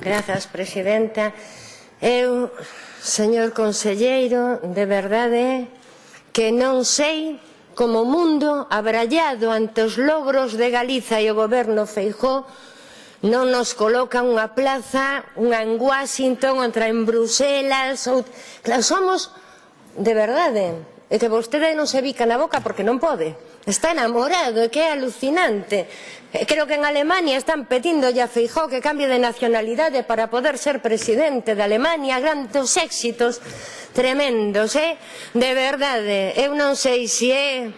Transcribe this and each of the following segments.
Grazas, presidenta. Eu, señor conselleiro, de verdade que non sei como mundo abrallado ante os logros de Galiza e o goberno Feijó non nos coloca unha plaza, unha en Washington, outra en Bruselas, ou... Claro, somos, de verdade, e que vostede non se bica na boca porque non pode. Está enamorado, e que é alucinante. E creo que en Alemania están pedindo a Feijó que cambie de nacionalidade para poder ser presidente de Alemania, grandes éxitos tremendos, eh? De verdade, eu eh. eh, non sei se é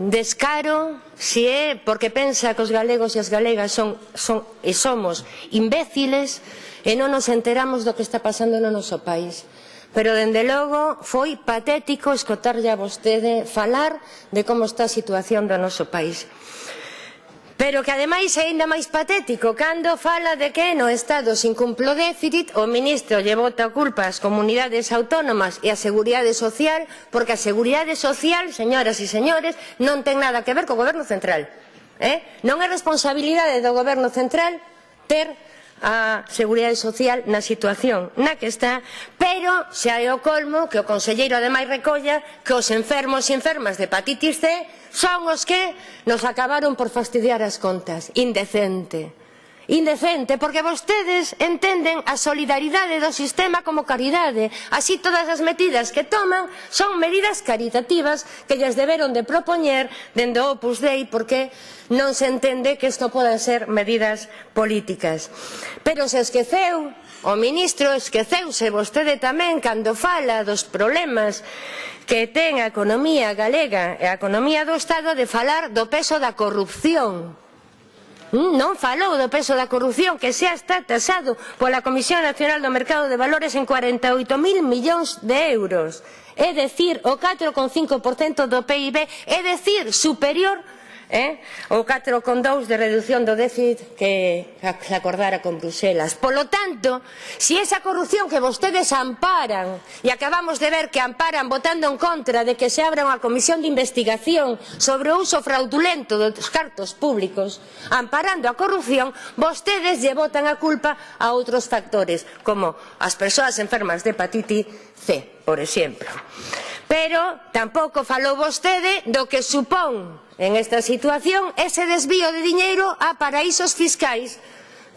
descaro, se é porque pensa que os galegos e as galegas son, son e somos imbéciles e non nos enteramos do que está pasando no noso país. Pero, dende logo, foi patético escotarlle a vostede falar de como está a situación do noso país. Pero que ademais é ainda máis patético cando fala de que no Estado sin cumplo déficit o ministro lle bota a culpa ás comunidades autónomas e á Seguridade Social porque a Seguridade Social, señoras e señores, non ten nada que ver co Goberno Central. Eh? Non é responsabilidade do Goberno Central ter a Seguridade Social na situación na que está, pero xa é o colmo que o Conselleiro ademais recolla que os enfermos e enfermas de hepatitis C son os que nos acabaron por fastidiar as contas. Indecente indecente, porque vostedes entenden a solidaridade do sistema como caridade. Así todas as medidas que toman son medidas caritativas que lles deberon de propoñer dende o Opus Dei, porque non se entende que isto podan ser medidas políticas. Pero se esqueceu O ministro esqueceuse vostede tamén cando fala dos problemas que ten a economía galega e a economía do Estado de falar do peso da corrupción Mm, non falou do peso da corrupción que xa está tasado pola Comisión Nacional do Mercado de Valores en 48.000 millóns de euros. É dicir, o 4,5% do PIB, é dicir, superior eh? o 4,2 de reducción do déficit que se acordara con Bruselas. Polo tanto, si esa corrupción que vostedes amparan e acabamos de ver que amparan votando en contra de que se abra unha comisión de investigación sobre o uso fraudulento dos cartos públicos, amparando a corrupción, vostedes lle botan a culpa a outros factores, como as persoas enfermas de hepatitis C, por exemplo. Pero tampouco falou vostede do que supón en esta situación ese desvío de diñeiro a paraísos fiscais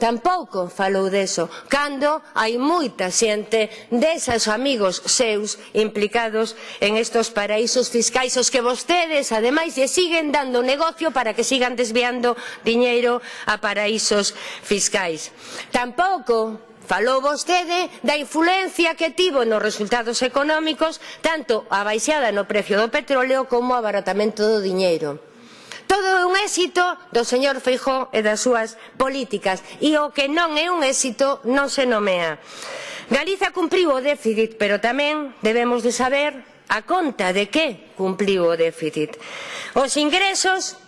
Tampouco falou deso, cando hai moita xente desas amigos seus implicados en estos paraísos fiscais os que vostedes, ademais, lle siguen dando negocio para que sigan desviando diñeiro a paraísos fiscais. Tampouco Falou vostede da influencia que tivo nos resultados económicos tanto a baixada no precio do petróleo como o abaratamento do diñeiro todo é un éxito do señor Feijó e das súas políticas e o que non é un éxito non se nomea. Galiza cumpriu o déficit, pero tamén debemos de saber a conta de que cumpriu o déficit. Os ingresos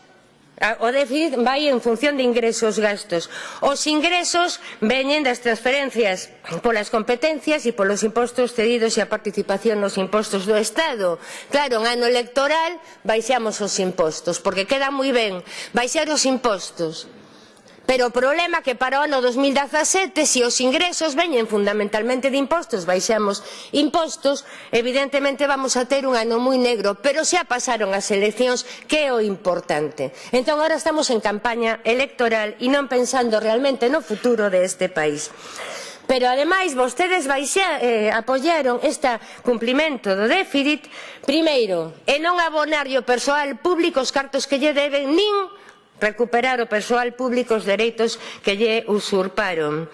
Ah, o déficit vai en función de ingresos gastos. Os ingresos veñen das transferencias polas competencias e polos impostos cedidos e a participación nos impostos do Estado. Claro, en ano electoral baixamos os impostos, porque queda moi ben baixar os impostos Pero o problema é que para o ano 2017, se os ingresos veñen fundamentalmente de impostos, baixamos impostos, evidentemente vamos a ter un ano moi negro, pero xa pasaron as eleccións, que é o importante. Entón, agora estamos en campaña electoral e non pensando realmente no futuro deste país. Pero ademais vostedes baixa, eh, apoyaron este cumplimento do déficit primeiro e non abonar o persoal público os cartos que lle deben nin recuperar o persoal público os dereitos que lle usurparon.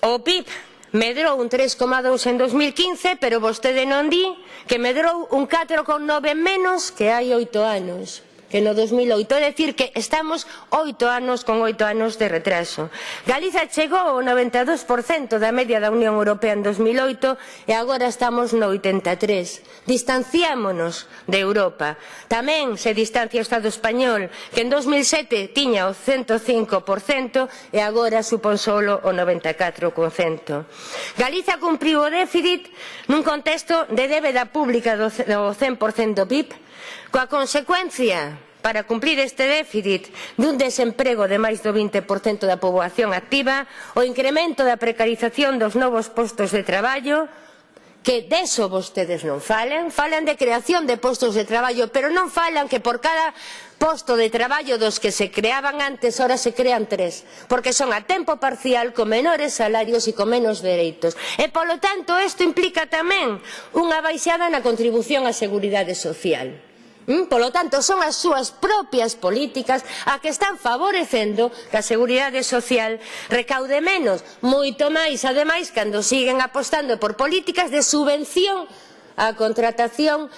O PIB medrou un 3,2 en 2015, pero vostede non di que medrou un 4,9 menos que hai oito anos que no 2008. É dicir que estamos oito anos con oito anos de retraso. Galiza chegou ao 92% da media da Unión Europea en 2008 e agora estamos no 83. Distanciámonos de Europa. Tamén se distancia o Estado español, que en 2007 tiña o 105% e agora supón solo o 94%. Galiza cumpriu o déficit nun contexto de débeda pública do 100% do PIB, coa consecuencia para cumplir este déficit dun desemprego de máis do 20% da poboación activa, o incremento da precarización dos novos postos de traballo, que deso vostedes non falan, falan de creación de postos de traballo, pero non falan que por cada posto de traballo dos que se creaban antes, ahora se crean tres, porque son a tempo parcial, con menores salarios e con menos dereitos. E, polo tanto, isto implica tamén unha baixada na contribución á Seguridade Social. Mm, polo tanto, son as súas propias políticas a que están favorecendo que a Seguridade Social recaude menos, moito máis, ademais, cando siguen apostando por políticas de subvención á contratación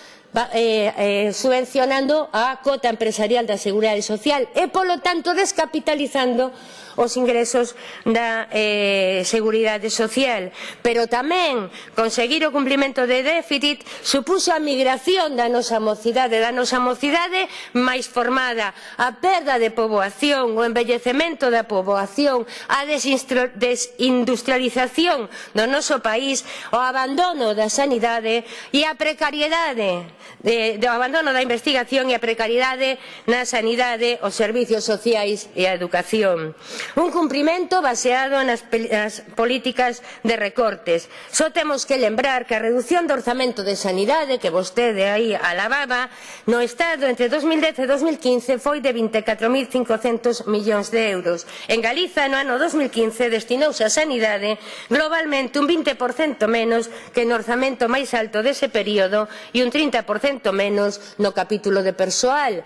eh, eh, subvencionando a cota empresarial da Seguridade Social e, polo tanto, descapitalizando os ingresos da eh, Seguridade Social. Pero tamén conseguir o cumplimento de déficit supuxo a migración da nosa mocidade, da nosa mocidade máis formada, a perda de poboación, o envellecemento da poboación, a desindustrialización do noso país, o abandono da sanidade e a precariedade, de, do abandono da investigación e a precariedade na sanidade, os servizos sociais e a educación. Un cumprimento baseado nas, nas políticas de recortes. Só temos que lembrar que a reducción do orzamento de sanidade que vostede aí alababa no Estado entre 2010 e 2015 foi de 24.500 millóns de euros. En Galiza no ano 2015 destinouse a sanidade globalmente un 20% menos que no orzamento máis alto dese período e un 30% menos no capítulo de persoal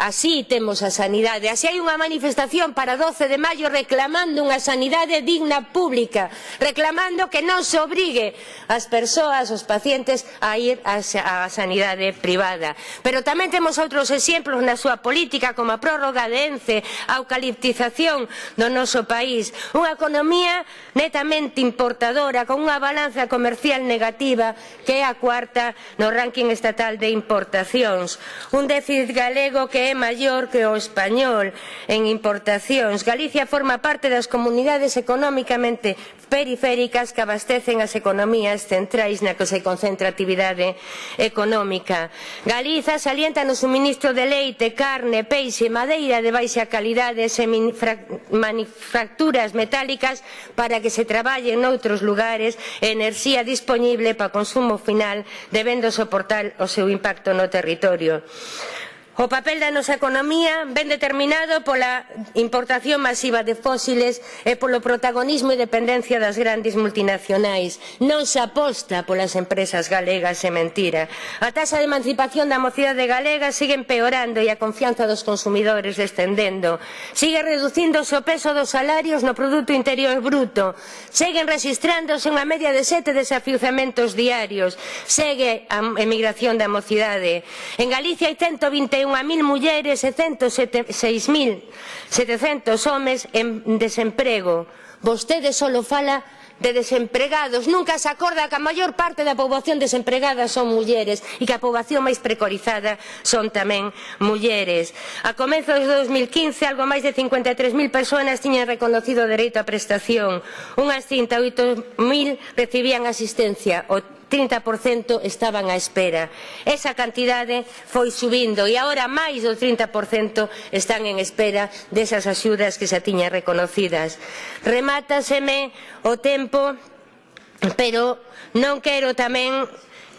Así temos a sanidade. Así hai unha manifestación para 12 de maio reclamando unha sanidade digna pública, reclamando que non se obrigue as persoas, os pacientes, a ir á sanidade privada. Pero tamén temos outros exemplos na súa política, como a prórroga de ENCE, a eucaliptización do noso país. Unha economía netamente importadora, con unha balanza comercial negativa, que é a cuarta no ranking estatal de importacións. Un déficit galego que é é maior que o español en importacións. Galicia forma parte das comunidades económicamente periféricas que abastecen as economías centrais na que se concentra a actividade económica. Galiza salienta no suministro de leite, carne, peixe, madeira de baixa calidade, e manufacturas metálicas para que se traballe en outros lugares enerxía disponible para consumo final debendo soportar o seu impacto no territorio. O papel da nosa economía ven determinado pola importación masiva de fósiles e polo protagonismo e dependencia das grandes multinacionais. Non se aposta polas empresas galegas é mentira. A taxa de emancipación da mocidade galega sigue empeorando e a confianza dos consumidores descendendo. Sigue reduciéndose o peso dos salarios no produto interior bruto. Seguen registrándose unha media de sete desafiuzamentos diarios. Segue a emigración da mocidade. En Galicia hai 121 101.000 mulleres e 106.700 homes en desemprego. Vostede solo fala de desempregados. Nunca se acorda que a maior parte da poboación desempregada son mulleres e que a poboación máis precorizada son tamén mulleres. A comezos de 2015, algo máis de 53.000 persoas tiñan reconocido o dereito á prestación. Unhas 108.000 recibían asistencia. O 30% estaban á espera. Esa cantidade foi subindo e agora máis do 30% están en espera desas axudas que xa tiñan reconocidas. Remátaseme o tempo, pero non quero tamén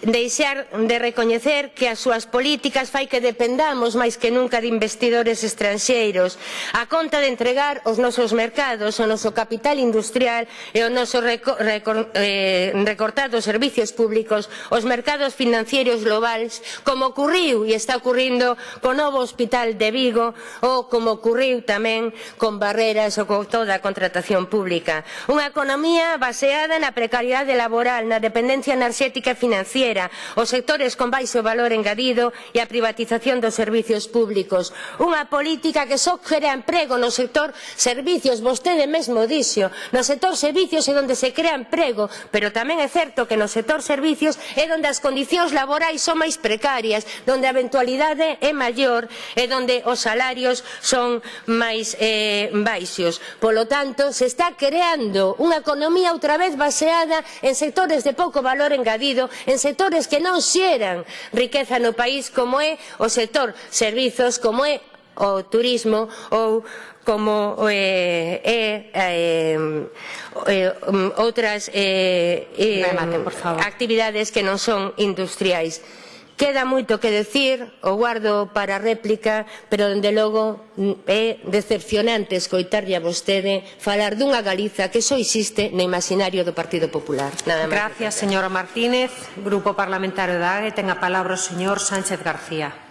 deixar de recoñecer que as súas políticas fai que dependamos máis que nunca de investidores estranxeiros a conta de entregar os nosos mercados, o noso capital industrial e o noso recor recor eh, recortado servicios públicos os mercados financieros globais como ocurriu e está ocurrindo co novo hospital de Vigo ou como ocurriu tamén con barreras ou con toda a contratación pública. Unha economía baseada na precariedade laboral, na dependencia enerxética e financiera terceira, os sectores con baixo valor engadido e a privatización dos servicios públicos. Unha política que só crea emprego no sector servicios, vostede mesmo dixo, no sector servicios é onde se crea emprego, pero tamén é certo que no sector servicios é onde as condicións laborais son máis precarias, onde a eventualidade é maior e onde os salarios son máis eh, baixos. Polo tanto, se está creando unha economía outra vez baseada en sectores de pouco valor engadido, en sectores sectores que non xeran riqueza no país como é o sector servizos, como é o turismo ou como eh, é, eh, eh, eh, outras eh, eh, Remate, actividades que non son industriais. Queda moito que decir, o guardo para réplica, pero dende logo mm, é decepcionante escoitarlle a vostede falar dunha Galiza que só existe no imaginario do Partido Popular. Nada máis. Gracias, señora Martínez. Grupo Parlamentario da AGE, ten a palabra o señor Sánchez García.